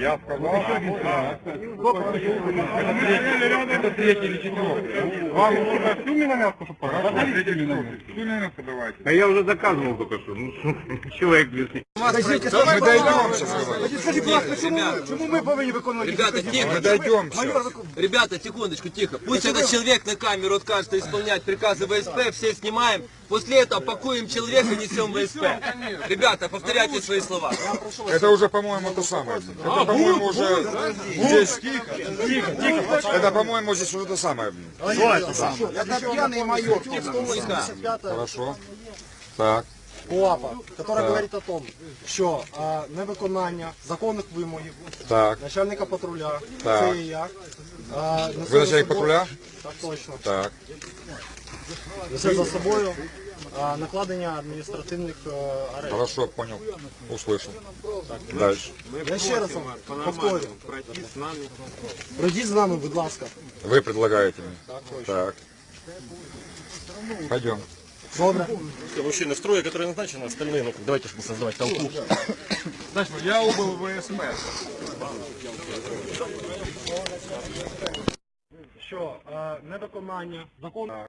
Я сказал. Это третий или четвертый. Вам нужно всю миномятку, чтобы миномятку давайте. А я уже заказывал только что. Ну, человек без Подождите, мы дойдем сейчас. Чому ми повинні виконувати? Ребята, тихо. Мы дойдем. Ребята, секундочку, тихо. Пусть этот человек на камеру откажется исполнять приказы ВСП, все снимаем. После этого пакуем человека, несем в ВСП. Ребята, повторяйте свои слова. Это уже, по-моему, то самое. Это, по-моему, уже здесь... Тихо, тихо, тихо. Это, по-моему, здесь уже то самое. Это пьяный майор, Хорошо. Так. КУАПа, яка говорить о том, що а, невиконання законних вимогів Так. начальника патруля, Так. це і я. А, несе Ви начальник патруля? Так точно. Так. Несе за собою а, накладення адміністративних а, арештів. Хорошо, понял. Услышал. Дальше. Я ще раз вам повторю. Пройдіть з нами, будь ласка. Вы предлагаете мне. Так. Пойдем. Добре. Мужчины в строе, которые назначены, остальные, ну давайте чтобы создавать толпу. Я убыл ВСП. Що а, невиконання законних